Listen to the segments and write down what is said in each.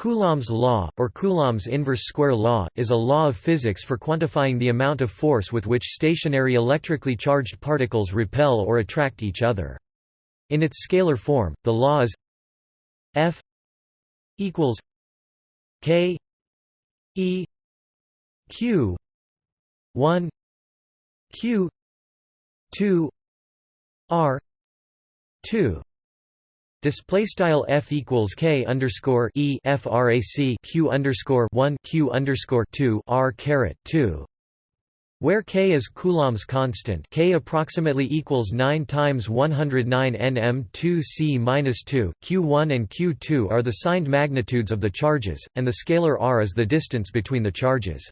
Coulomb's law, or Coulomb's inverse square law, is a law of physics for quantifying the amount of force with which stationary electrically charged particles repel or attract each other. In its scalar form, the law is F equals K E Q 1 Q 2 R 2 Display style f equals k underscore e frac q underscore one q underscore two r caret two, where k is Coulomb's constant, k approximately equals nine times one hundred nine nm two c minus two. Q1 and Q2 are the signed magnitudes of the charges, and the scalar r is the distance between the charges.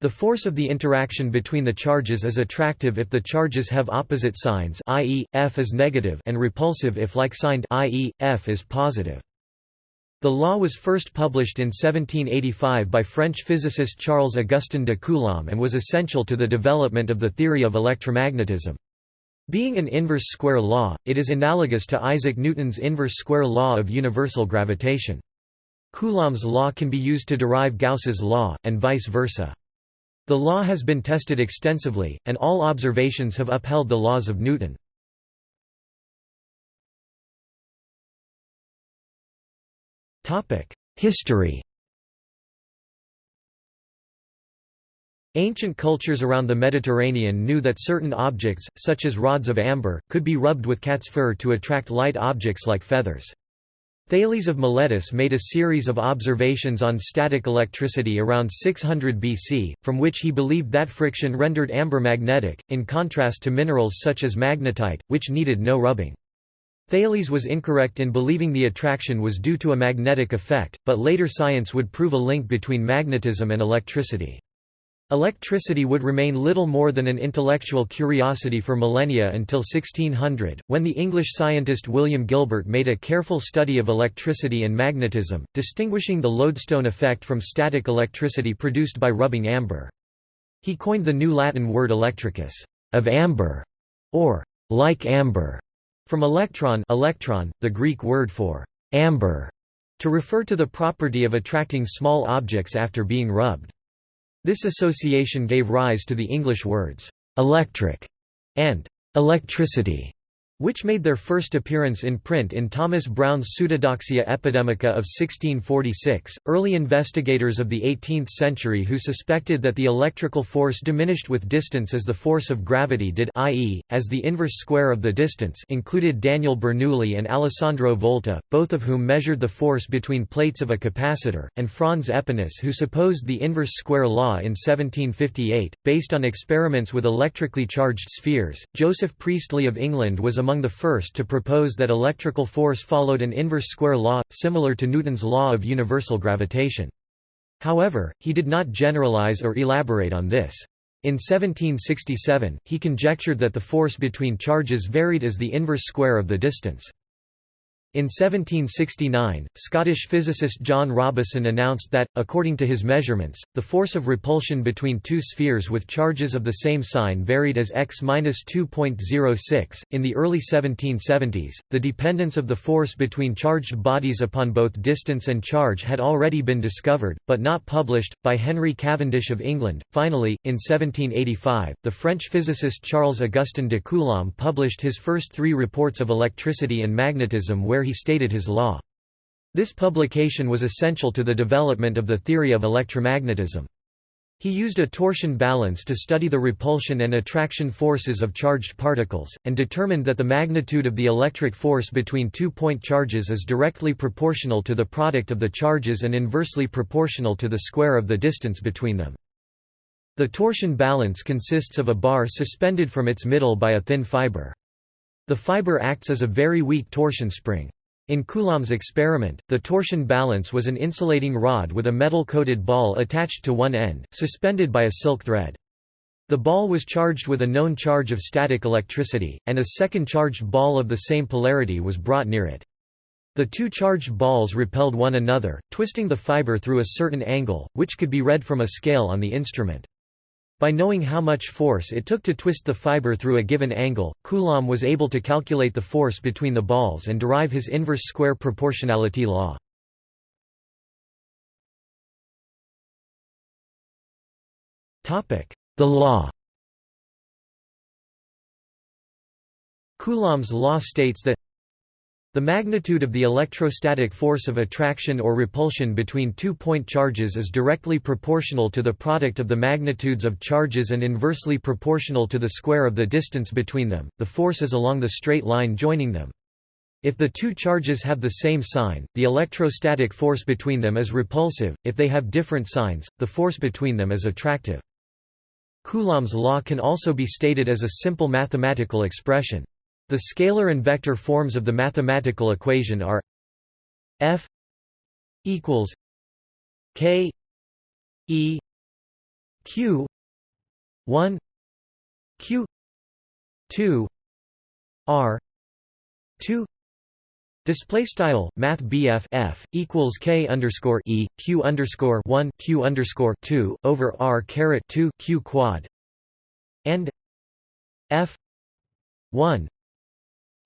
The force of the interaction between the charges is attractive if the charges have opposite signs i.e., F is negative and repulsive if like-signed i.e., F is positive. The law was first published in 1785 by French physicist Charles-Augustin de Coulomb and was essential to the development of the theory of electromagnetism. Being an inverse square law, it is analogous to Isaac Newton's inverse square law of universal gravitation. Coulomb's law can be used to derive Gauss's law, and vice versa. The law has been tested extensively, and all observations have upheld the laws of Newton. History Ancient cultures around the Mediterranean knew that certain objects, such as rods of amber, could be rubbed with cat's fur to attract light objects like feathers. Thales of Miletus made a series of observations on static electricity around 600 BC, from which he believed that friction rendered amber magnetic, in contrast to minerals such as magnetite, which needed no rubbing. Thales was incorrect in believing the attraction was due to a magnetic effect, but later science would prove a link between magnetism and electricity. Electricity would remain little more than an intellectual curiosity for millennia until 1600, when the English scientist William Gilbert made a careful study of electricity and magnetism, distinguishing the lodestone effect from static electricity produced by rubbing amber. He coined the new Latin word electricus, of amber, or like amber, from electron, electron the Greek word for amber, to refer to the property of attracting small objects after being rubbed. This association gave rise to the English words, "'electric' and "'electricity' which made their first appearance in print in Thomas Browne's Pseudodoxia Epidemica of 1646. Early investigators of the 18th century who suspected that the electrical force diminished with distance as the force of gravity did, i.e., as the inverse square of the distance, included Daniel Bernoulli and Alessandro Volta, both of whom measured the force between plates of a capacitor, and Franz Aepinus, who supposed the inverse square law in 1758, based on experiments with electrically charged spheres. Joseph Priestley of England was among the first to propose that electrical force followed an inverse square law, similar to Newton's law of universal gravitation. However, he did not generalize or elaborate on this. In 1767, he conjectured that the force between charges varied as the inverse square of the distance. In 1769, Scottish physicist John Robison announced that, according to his measurements, the force of repulsion between two spheres with charges of the same sign varied as x-2.06. In the early 1770s, the dependence of the force between charged bodies upon both distance and charge had already been discovered, but not published, by Henry Cavendish of England. Finally, in 1785, the French physicist Charles Augustin de Coulomb published his first three reports of electricity and magnetism where where he stated his law. This publication was essential to the development of the theory of electromagnetism. He used a torsion balance to study the repulsion and attraction forces of charged particles, and determined that the magnitude of the electric force between two point charges is directly proportional to the product of the charges and inversely proportional to the square of the distance between them. The torsion balance consists of a bar suspended from its middle by a thin fiber. The fiber acts as a very weak torsion spring. In Coulomb's experiment, the torsion balance was an insulating rod with a metal-coated ball attached to one end, suspended by a silk thread. The ball was charged with a known charge of static electricity, and a second charged ball of the same polarity was brought near it. The two charged balls repelled one another, twisting the fiber through a certain angle, which could be read from a scale on the instrument. By knowing how much force it took to twist the fiber through a given angle, Coulomb was able to calculate the force between the balls and derive his inverse square proportionality law. The law Coulomb's law states that the magnitude of the electrostatic force of attraction or repulsion between two point charges is directly proportional to the product of the magnitudes of charges and inversely proportional to the square of the distance between them. The force is along the straight line joining them. If the two charges have the same sign, the electrostatic force between them is repulsive, if they have different signs, the force between them is attractive. Coulomb's law can also be stated as a simple mathematical expression. The scalar and vector forms of the mathematical equation are F equals K E Q 1 Q 2 R 2 Display style Math F equals K underscore E Q underscore one Q underscore two over R caret two Q quad and F one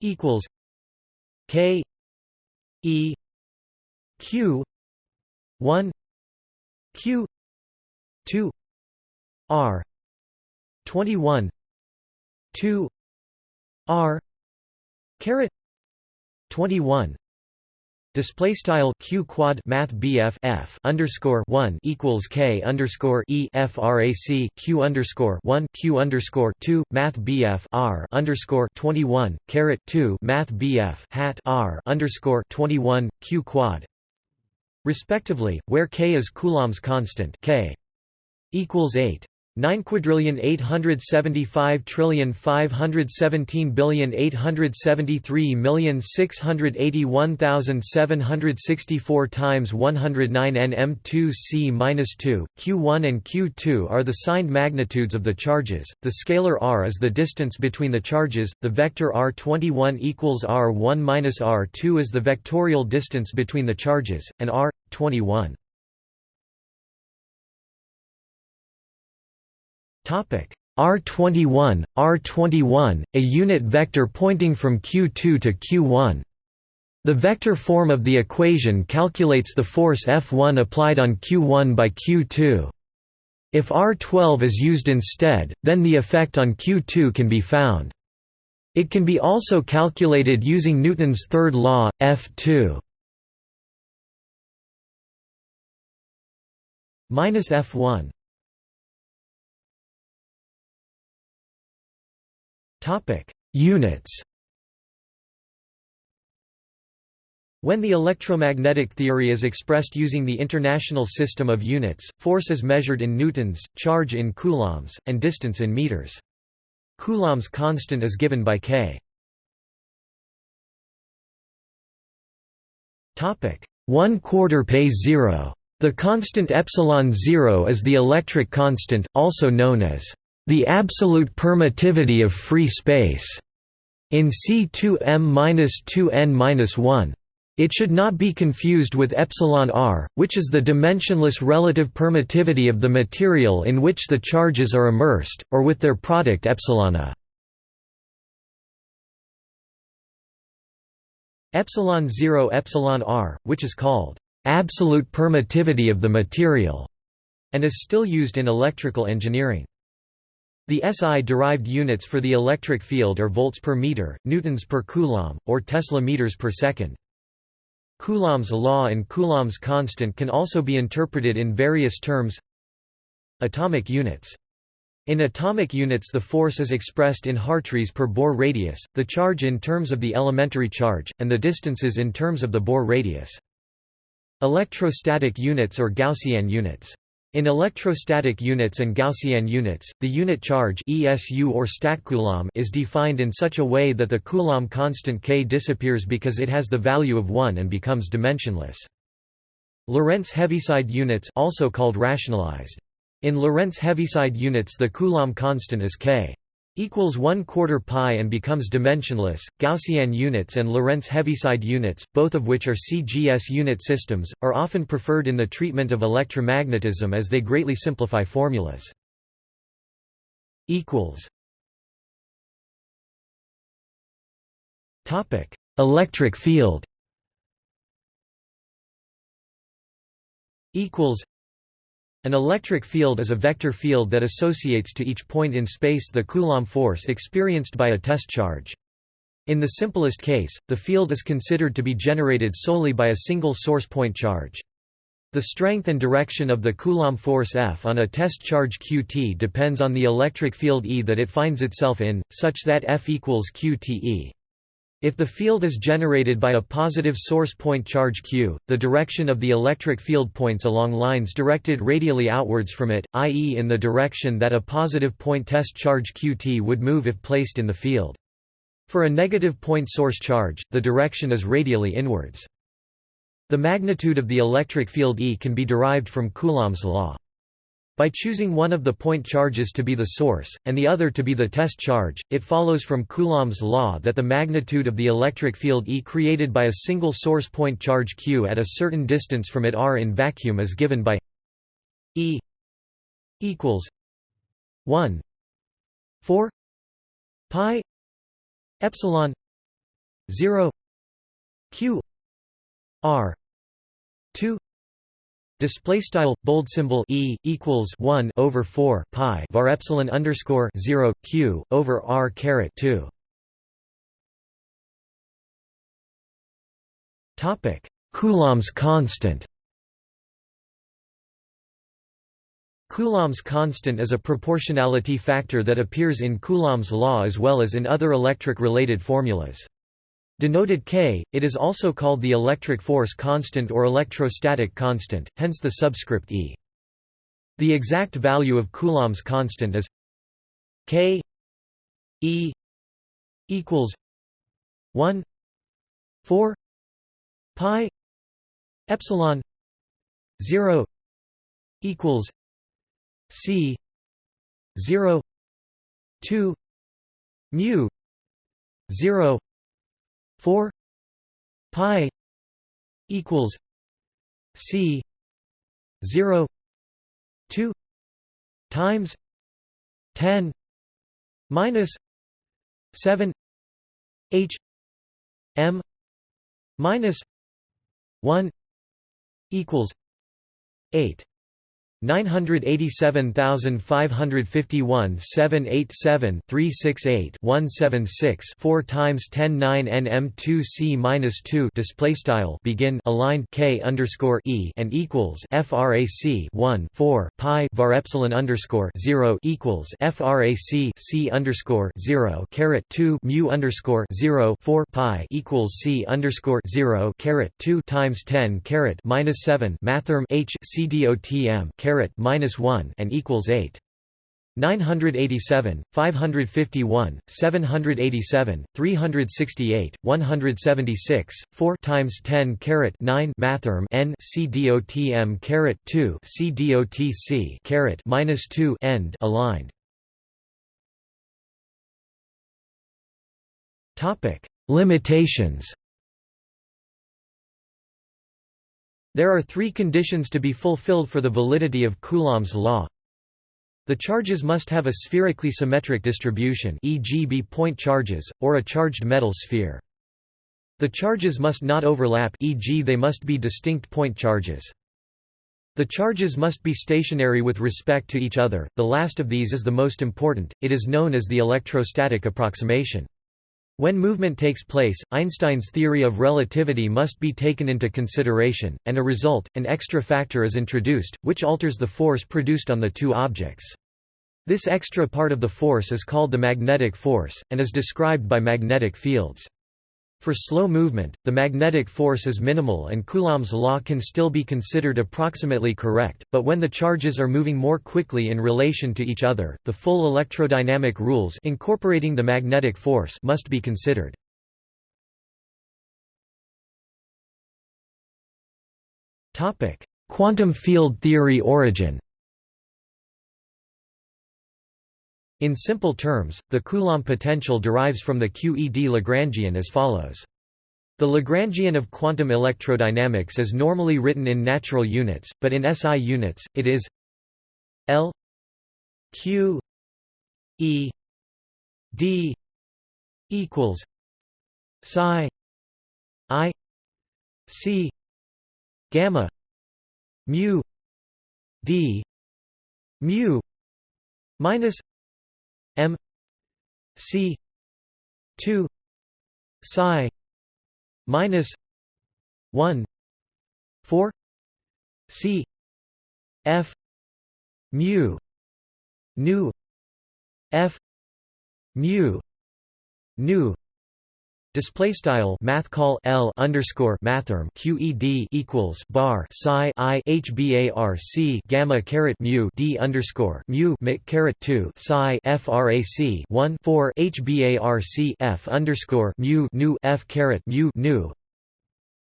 equals K E Q one Q two R twenty one two R caret 21 Display style q quad math bf f underscore one equals k underscore e frac q underscore one q underscore two math bf r underscore twenty one caret two math bf hat r underscore twenty one q quad. Respectively, where k is Coulomb's constant k equals eight 9 quadrillion 875 trillion 517 billion 873 million 681,764 times 109 nm2c-2 q1 and q2 are the signed magnitudes of the charges. The scalar r is the distance between the charges. The vector r21 equals r1 minus r2 is the vectorial distance between the charges and r21 R21, R21, a unit vector pointing from Q2 to Q1. The vector form of the equation calculates the force F1 applied on Q1 by Q2. If R12 is used instead, then the effect on Q2 can be found. It can be also calculated using Newton's third law, F2 minus F1 Topic: Units. When the electromagnetic theory is expressed using the International System of Units, force is measured in newtons, charge in coulombs, and distance in meters. Coulomb's constant is given by K. Topic: 1 quarter pay zero. The constant epsilon zero is the electric constant, also known as the absolute permittivity of free space in C2m-2n-1. It should not be confused with epsilon r, which is the dimensionless relative permittivity of the material in which the charges are immersed, or with their product epsilon a. Epsilon 0 epsilon r, which is called absolute permittivity of the material, and is still used in electrical engineering. The SI-derived units for the electric field are volts per meter, newtons per coulomb, or Tesla meters per second. Coulomb's law and Coulomb's constant can also be interpreted in various terms Atomic units in atomic units the force is expressed in Hartrees per Bohr radius, the charge in terms of the elementary charge, and the distances in terms of the Bohr radius. Electrostatic units or Gaussian units in electrostatic units and Gaussian units, the unit charge ESU or statcoulomb is defined in such a way that the Coulomb constant K disappears because it has the value of 1 and becomes dimensionless. Lorentz Heaviside units also called rationalized. In Lorentz Heaviside units the Coulomb constant is K equals 1 quarter pi and becomes dimensionless. Gaussian units and Lorentz Heaviside units, both of which are CGS unit systems, are often preferred in the treatment of electromagnetism as they greatly simplify formulas. Electric field. Equals An electric field is a vector field that associates to each point in space the Coulomb force experienced by a test charge. In the simplest case, the field is considered to be generated solely by a single source point charge. The strength and direction of the Coulomb force F on a test charge qt depends on the electric field E that it finds itself in, such that F equals qte. If the field is generated by a positive source point charge q, the direction of the electric field points along lines directed radially outwards from it, i.e. in the direction that a positive point test charge qt would move if placed in the field. For a negative point source charge, the direction is radially inwards. The magnitude of the electric field E can be derived from Coulomb's law. By choosing one of the point charges to be the source, and the other to be the test charge, it follows from Coulomb's law that the magnitude of the electric field E created by a single source point charge q at a certain distance from it r in vacuum is given by E equals 1 4 pi epsilon 0 q r 2 display style bold symbol e equals 1 over 4 pi var epsilon underscore 0 q over r caret 2 topic coulomb's constant Coulomb's constant is a proportionality factor that appears in Coulomb's law as well as in other electric-related formulas. Denoted K, it is also called the electric force constant or electrostatic constant, hence the subscript E. The exact value of Coulomb's constant is K E equals 1 4 pi epsilon 0 equals C 0 2 mu zero four pi equals C zero two times ten minus seven H M minus one equals eight 987,551 787 368 176 4 times 10 9 nm 2 c minus 2 display style begin aligned k underscore e and equals frac 1 4 pi var epsilon underscore 0 equals frac c underscore 0 caret 2 mu underscore 0 4 pi equals c underscore 0 caret 2 times 10 caret minus 7 mathrm h c dotm caret caret minus 1 and equals 8. 987, 551, 787, 368, 176, 4 times 10 carat 9 mathrm n c caret 2 c caret minus 2 end aligned. Topic Limitations There are three conditions to be fulfilled for the validity of Coulomb's law. The charges must have a spherically symmetric distribution e.g. be point charges, or a charged metal sphere. The charges must not overlap e.g. they must be distinct point charges. The charges must be stationary with respect to each other, the last of these is the most important, it is known as the electrostatic approximation. When movement takes place, Einstein's theory of relativity must be taken into consideration, and a result, an extra factor is introduced, which alters the force produced on the two objects. This extra part of the force is called the magnetic force, and is described by magnetic fields. For slow movement, the magnetic force is minimal and Coulomb's law can still be considered approximately correct, but when the charges are moving more quickly in relation to each other, the full electrodynamic rules incorporating the magnetic force must be considered. Quantum field theory origin In simple terms, the Coulomb potential derives from the QED Lagrangian as follows. The Lagrangian of quantum electrodynamics is normally written in natural units, but in SI units, it is L Q E D equals psi I C gamma mu D mu minus m c 2 psi minus 1 4 c f mu nu f mu nu Display style math call L underscore mathrm QED equals bar psi I HBARC gamma caret mu D underscore mu mic caret two psi FRAC one four HBARC F underscore mu nu F caret mu nu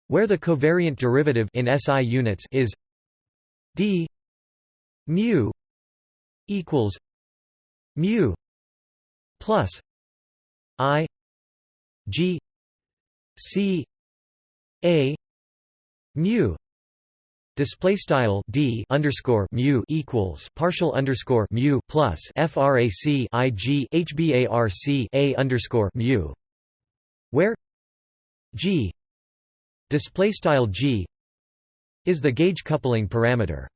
where the covariant derivative in SI units is D mu equals mu plus I G C A mu. Display style d underscore mu equals partial underscore mu plus frac i g hbarc a underscore mu. Where g display style g is the gauge coupling parameter.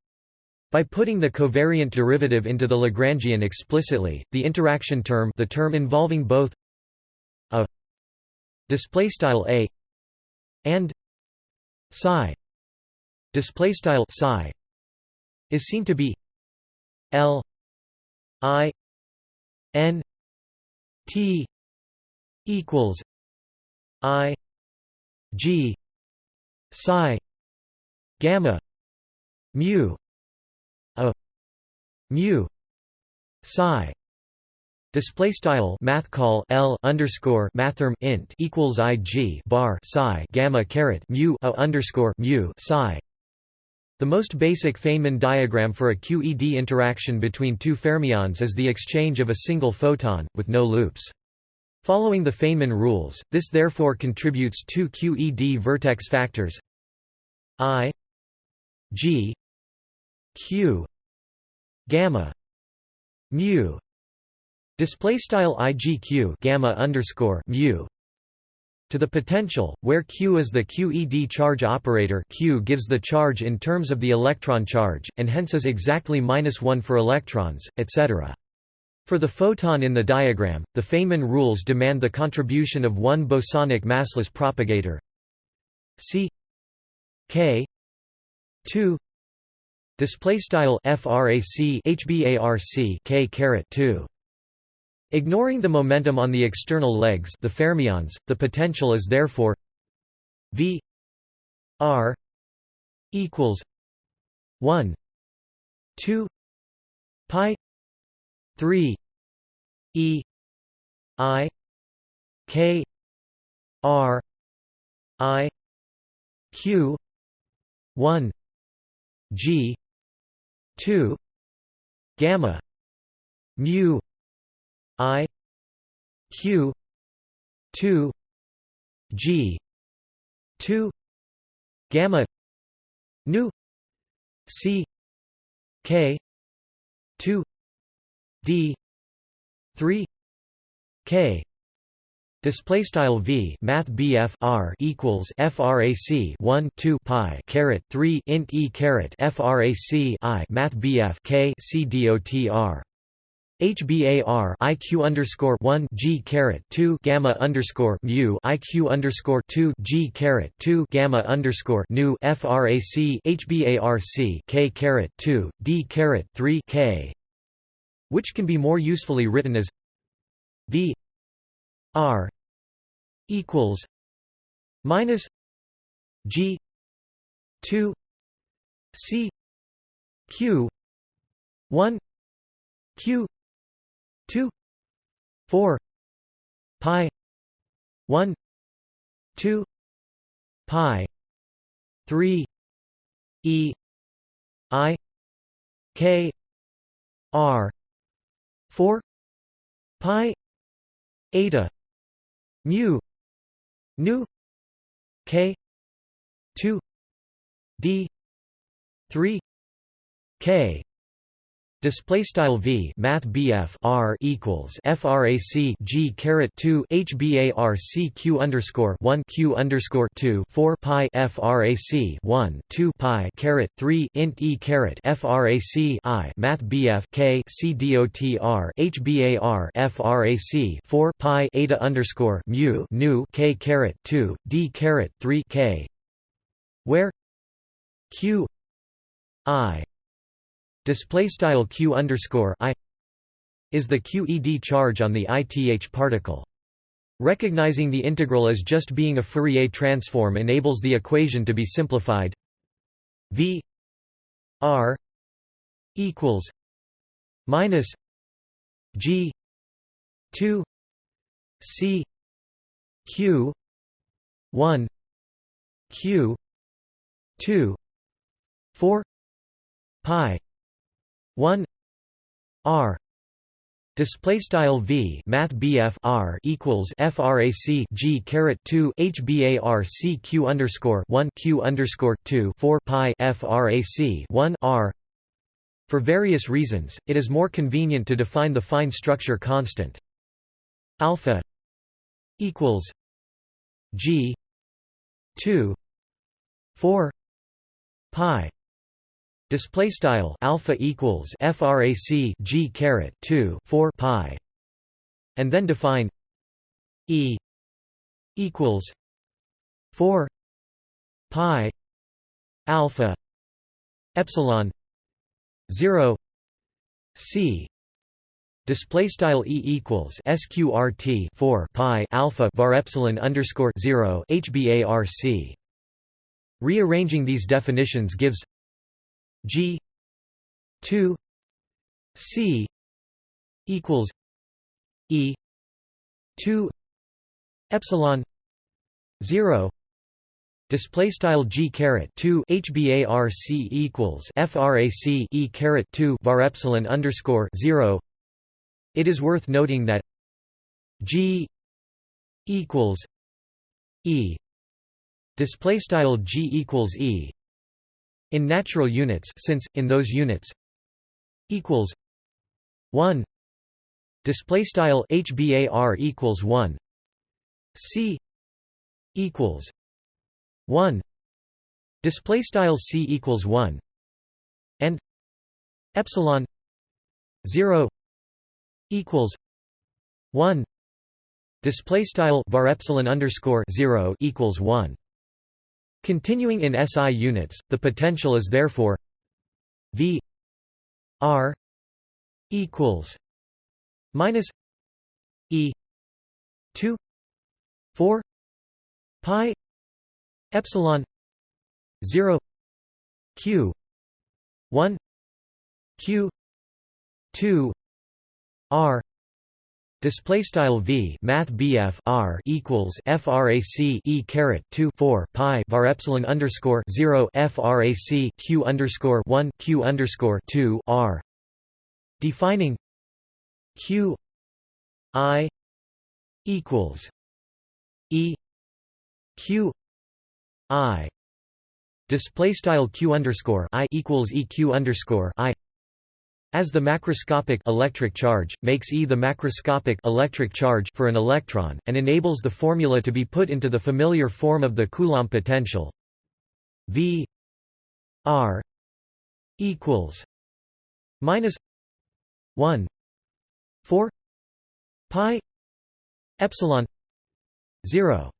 By putting the covariant derivative into the Lagrangian explicitly, the interaction term the term involving both a display style a and psi display style psi is seen to be l i n t equals i g psi gamma mu a mu psi Display style math call L underscore mathrm int equals I G bar psi gamma caret mu a underscore mu psi. The most basic Feynman diagram for a QED interaction between two fermions is the exchange of a single photon, with no loops. Following the Feynman rules, this therefore contributes two QED vertex factors I G Q gamma mu Display style IGQ gamma underscore mu to the potential, where Q is the QED charge operator. Q gives the charge in terms of the electron charge, and hence is exactly minus 1 for electrons, etc. For the photon in the diagram, the Feynman rules demand the contribution of one bosonic massless propagator. C K 2 display style frac hbarc k caret 2 Ignoring the momentum on the external legs the fermions, the potential is therefore v r equals 1 2 pi 3 e i k r i q 1 g 2 gamma mu I Q two G two gamma nu C K two D three K. Display style v math bf r equals frac 1 2 pi caret 3 int e caret frac i math bf k c r HBAR IQ underscore one G caret two gamma underscore mu IQ underscore two G caret two gamma underscore nu FRAC HBARC K caret two D caret three K. Which can be more usefully written as V R equals minus G two C Q one Q 2 4 pi 1 2 pi 3 e i k r 4 pi eta mu nu k 2 d 3 k Display style v math bf r equals frac g caret 2 hbarc q underscore 1 q underscore 2 4 pi frac 1 2 pi caret 3 int e caret frac i math bf k c dotr hbar frac 4 pi eta underscore mu nu k caret 2 d caret 3 k where q i display style q underscore i is the QED charge on the ith particle. Recognizing the integral as just being a Fourier transform enables the equation to be simplified. V r equals minus g 2 c q 1 q 2 4 pi 1 r display style v math bf r equals frac g caret 2 hbarc q underscore 1 q underscore 2 4 pi frac 1 r for various reasons it is more convenient to define the fine structure constant. Alpha equals g 2 4 pi Display style alpha equals frac g caret 2 4 pi, and then define e equals 4 pi alpha epsilon 0 c. Display style e equals sqrt 4 pi alpha var epsilon underscore 0 hbarc rearranging these definitions gives G two C equals E two epsilon zero Display style g caret two hbarc equals frac e caret two var epsilon underscore zero. It is worth noting that g equals e display style g equals e in natural units since in those units equals 1 display style hbar equals 1 c equals 1 display style c equals 1 and epsilon 0 equals 1 display style var epsilon underscore 0 equals 1 Continuing in SI units, the potential is therefore V R equals minus E two four pi epsilon zero Q one Q two R Display style v math bf r equals frac e caret 2 4 pi var epsilon underscore 0 frac q underscore 1 q underscore 2 r. Defining q i equals e q i display style q underscore i equals eq underscore i as the macroscopic electric charge, makes E the macroscopic electric charge for an electron, and enables the formula to be put into the familiar form of the Coulomb potential. V R equals minus 1 4 pi epsilon 0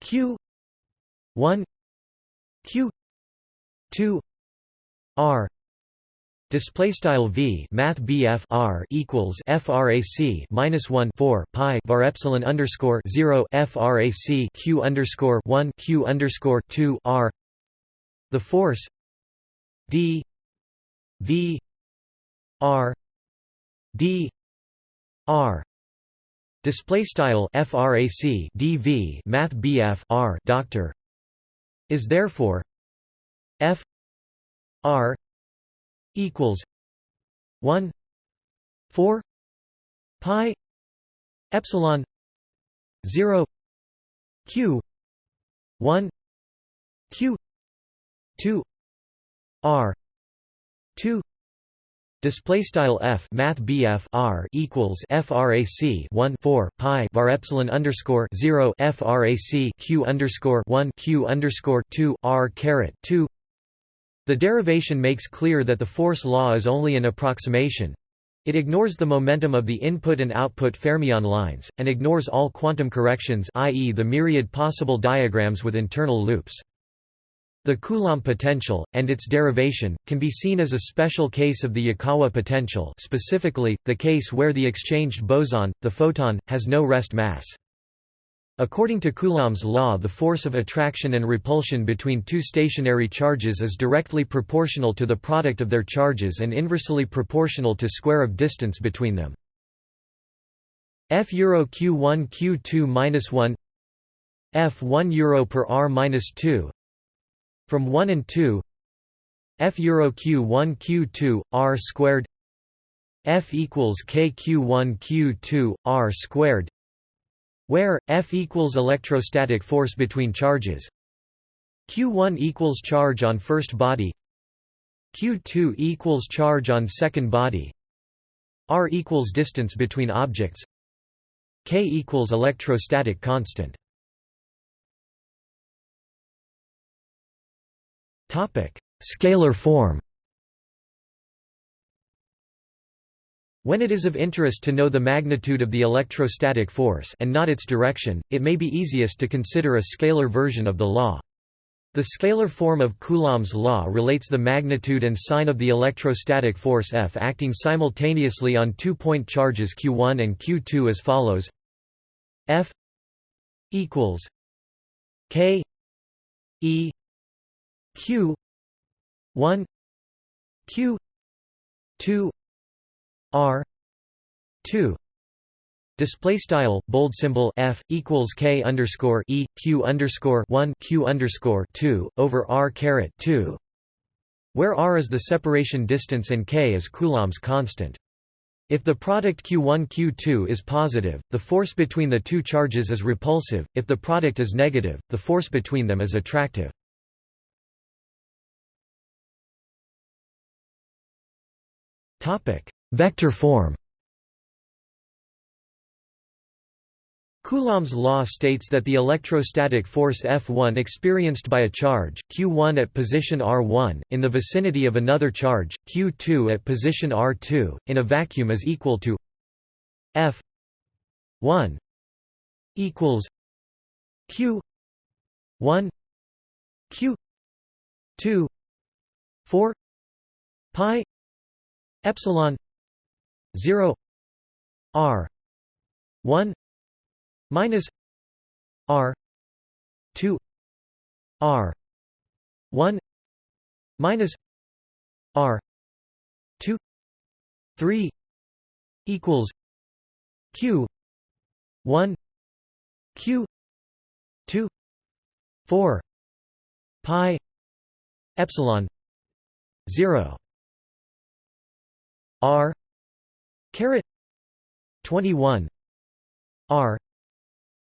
q 1 q 2 r Display style v math bf r equals frac minus one four pi var epsilon underscore zero frac q underscore one q underscore two r. The force d v r d r display style frac dv math bf r doctor is therefore f r equals 1 4 pi epsilon 0 q 1 q 2 r 2 Display style f math bf r equals frac 1 4 pi var epsilon underscore 0 frac q underscore 1 q underscore 2 r caret 2. The derivation makes clear that the force law is only an approximation. It ignores the momentum of the input and output fermion lines, and ignores all quantum corrections i.e. the myriad possible diagrams with internal loops. The Coulomb potential, and its derivation, can be seen as a special case of the Yukawa potential specifically, the case where the exchanged boson, the photon, has no rest mass. According to Coulomb's law the force of attraction and repulsion between two stationary charges is directly proportional to the product of their charges and inversely proportional to square of distance between them. F euro q1 q2 minus 1 F 1 euro per r minus 2 from 1 and 2 F euro q1 q2 r squared. F equals k q1 q2 r squared where F equals electrostatic force between charges. Q1 equals charge on first body. Q2 equals charge on second body. R equals distance between objects. K equals electrostatic constant. Topic: Scalar form. When it is of interest to know the magnitude of the electrostatic force and not its direction, it may be easiest to consider a scalar version of the law. The scalar form of Coulomb's law relates the magnitude and sign of the electrostatic force F acting simultaneously on two-point charges q1 and q2 as follows F equals k e q 1 q 2 r 2 Display style bold symbol f equals k underscore e q underscore one q underscore two over r caret two, where r is the separation distance and k is Coulomb's constant. If the product q1 q2 is positive, the force between the two charges is repulsive. If the product is negative, the force between them is attractive. Vector form. Coulomb's law states that the electrostatic force F1 experienced by a charge, q1 at position r1, in the vicinity of another charge, q2 at position r2, in a vacuum is equal to F1 equals q1 q2 4 pi epsilon 0 r 1 minus r 2 r 1 minus r 2 3 equals q 1 q 2 4 pi epsilon 0 R caret 21 R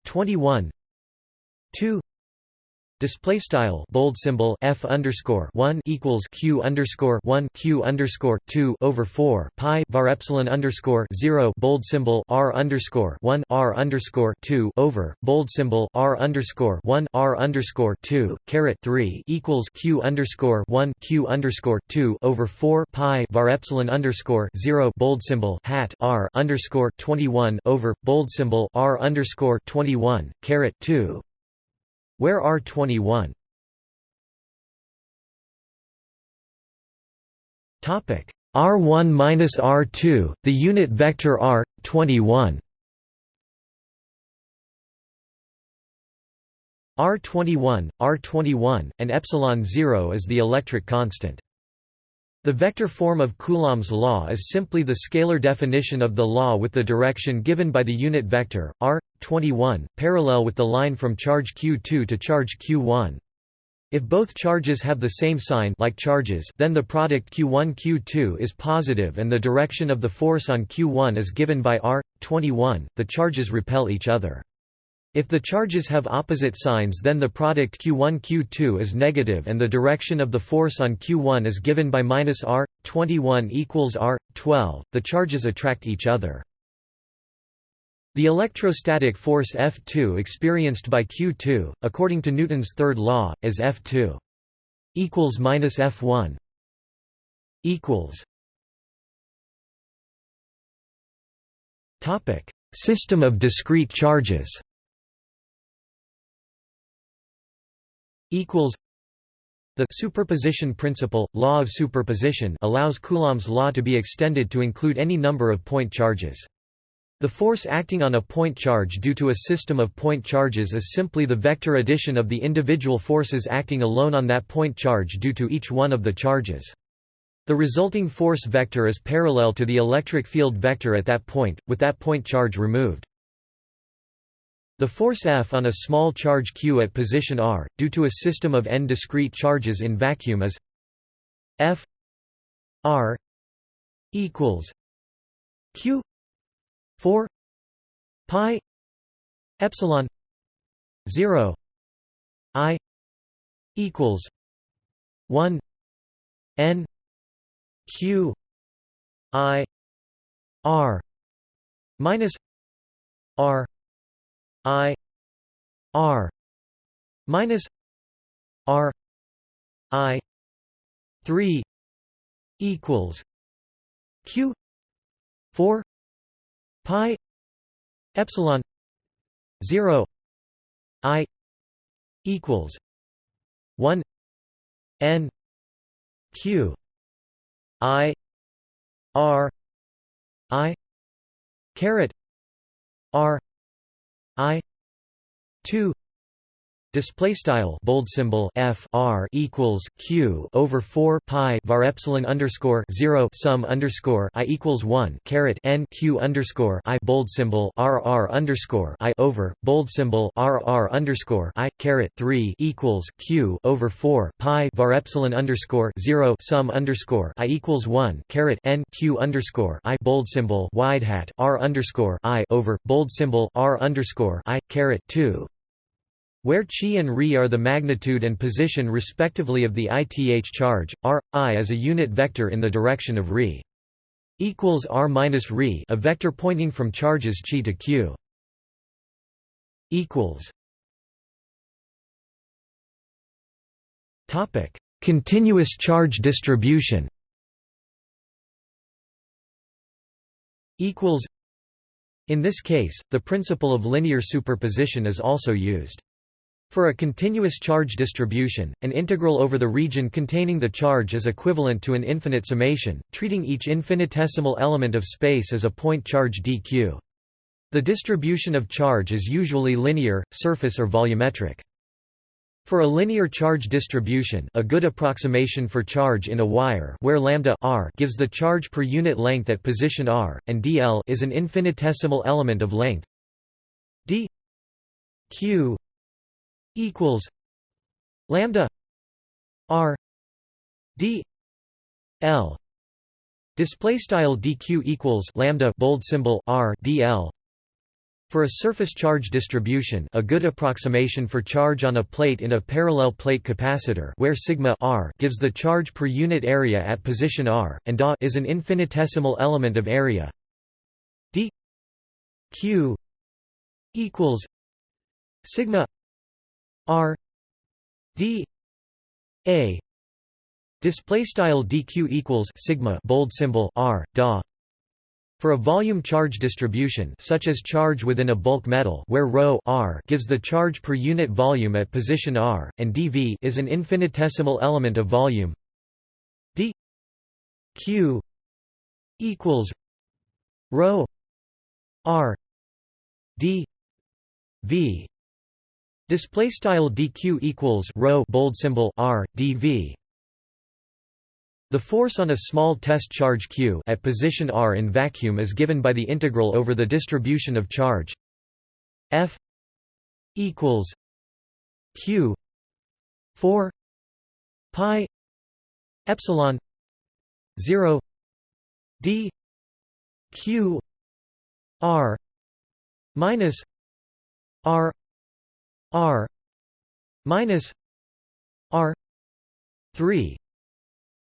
21 2 Display style bold symbol f underscore one equals q underscore one q underscore two over four pi var epsilon underscore zero bold symbol r underscore one r underscore two over bold symbol r underscore one r underscore two caret three equals q underscore one q underscore two over four pi var epsilon underscore zero bold symbol hat r underscore twenty one over bold symbol r underscore twenty one caret two where are 21? Topic R1 minus R2, the unit vector R 21. R21, R21, and epsilon 0 is the electric constant. The vector form of Coulomb's law is simply the scalar definition of the law with the direction given by the unit vector, r. 21, parallel with the line from charge q2 to charge q1. If both charges have the same sign like charges, then the product q1 q2 is positive and the direction of the force on q1 is given by r. 21. The charges repel each other. If the charges have opposite signs then the product q1 q2 is negative and the direction of the force on q1 is given by minus r, 21 equals r, 12, the charges attract each other. The electrostatic force F2 experienced by q2, according to Newton's third law, is F2 equals minus F1 equals Topic: System of discrete charges. Equals. The superposition principle, law of superposition, allows Coulomb's law to be extended to include any number of point charges. The force acting on a point charge due to a system of point charges is simply the vector addition of the individual forces acting alone on that point charge due to each one of the charges. The resulting force vector is parallel to the electric field vector at that point, with that point charge removed. The force F on a small charge q at position r, due to a system of n discrete charges in vacuum is F r equals q 4 pi epsilon 0 i equals 1 n q i r minus r i r minus r i 3 equals q 4 pi epsilon 0 i equals 1 n q I R I caret R I two Display style bold symbol f r equals q over four pi var epsilon underscore zero sum underscore i equals one caret n q underscore i bold symbol r r underscore i over bold symbol r r underscore i caret three equals q over four pi var epsilon underscore zero sum underscore i equals one caret n q underscore i bold symbol wide hat r underscore i over bold symbol r underscore i caret two where chi and Ri are the magnitude and position respectively of the ith charge, r, i is a unit vector in the direction of Ri. Equals r minus Ri, a vector pointing from charges chi to q. Equals. Topic: Continuous charge distribution. Equals. In this case, the principle of linear superposition is also used. For a continuous charge distribution, an integral over the region containing the charge is equivalent to an infinite summation, treating each infinitesimal element of space as a point charge dq. The distribution of charge is usually linear, surface or volumetric. For a linear charge distribution a good approximation for charge in a wire where lambda r gives the charge per unit length at position r, and dl is an infinitesimal element of length d q equals lambda r d l display style dq equals lambda bold symbol r dl for a surface charge distribution a good approximation for charge on a plate in a parallel plate capacitor where sigma r gives the charge per unit area at position r, and da is an infinitesimal element of area d q equals sigma R D A display style dq equals sigma bold symbol r da for a volume charge distribution such as charge within a bulk metal where ρ r gives the charge per unit volume at position r and dv is an infinitesimal element of volume. D q equals ρ r d v Display style dq equals rho bold symbol r dv. The force on a small test charge q at position r in vacuum is given by the integral over the distribution of charge f equals q 4 pi epsilon 0 d q r minus r r minus r 3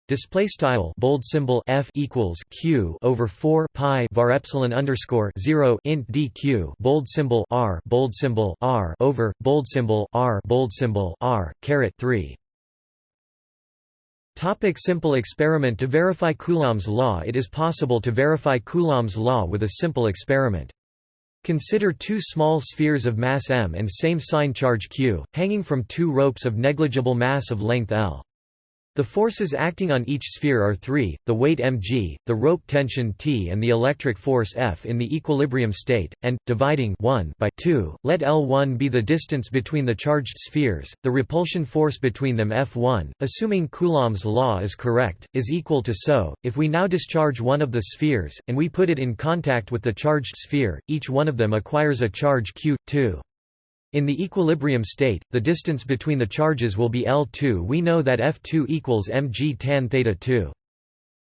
display style bold symbol f equals q over 4 pi var epsilon underscore 0 int dq bold symbol r bold symbol r over bold symbol r bold symbol r caret 3 Topic simple experiment. To verify Coulomb's law It is possible to verify Coulomb's law with a simple experiment. Consider two small spheres of mass m and same sign charge q, hanging from two ropes of negligible mass of length l. The forces acting on each sphere are three, the weight mg, the rope tension T and the electric force F in the equilibrium state, and, dividing 1 by 2, let L1 be the distance between the charged spheres, the repulsion force between them F1, assuming Coulomb's law is correct, is equal to so. If we now discharge one of the spheres, and we put it in contact with the charged sphere, each one of them acquires a charge q, 2. In the equilibrium state, the distance between the charges will be L2 we know that F2 equals mg tan theta 2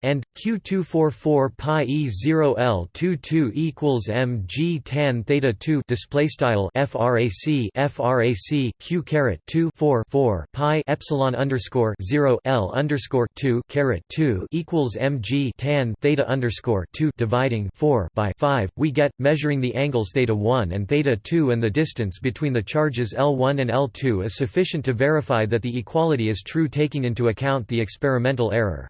and q244 pi e0 l22 equals mg tan theta 2 display style frac frac q caret 2 4 4 pi epsilon underscore 0 l underscore 2 caret 2 equals mg tan theta underscore 2 dividing 4 by 5 we get measuring the angles theta 1 and theta 2 and the distance between the charges L1 and L2 is sufficient to verify that the equality is true taking into account the experimental error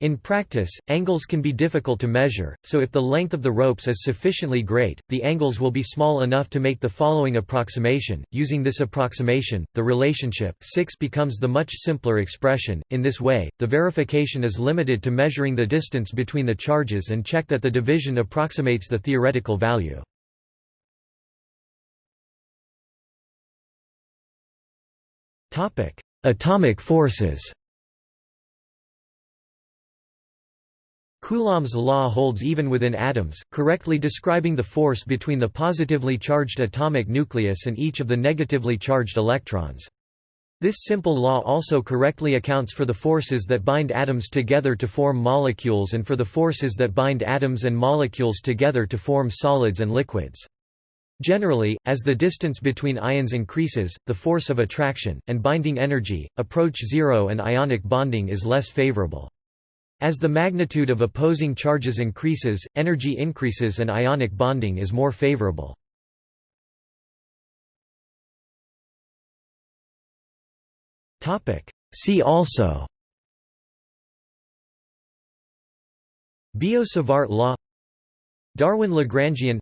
in practice, angles can be difficult to measure, so if the length of the ropes is sufficiently great, the angles will be small enough to make the following approximation. Using this approximation, the relationship 6 becomes the much simpler expression. In this way, the verification is limited to measuring the distance between the charges and check that the division approximates the theoretical value. Topic: Atomic forces. Coulomb's law holds even within atoms, correctly describing the force between the positively charged atomic nucleus and each of the negatively charged electrons. This simple law also correctly accounts for the forces that bind atoms together to form molecules and for the forces that bind atoms and molecules together to form solids and liquids. Generally, as the distance between ions increases, the force of attraction, and binding energy, approach zero and ionic bonding is less favorable. As the magnitude of opposing charges increases, energy increases and ionic bonding is more favorable. See also Biot-Savart law Darwin-Lagrangian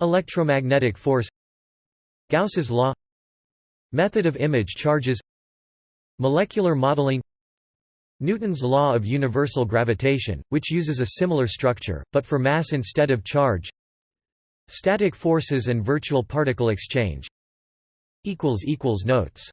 Electromagnetic force Gauss's law Method of image charges Molecular modeling Newton's law of universal gravitation, which uses a similar structure, but for mass instead of charge. Static forces and virtual particle exchange. Notes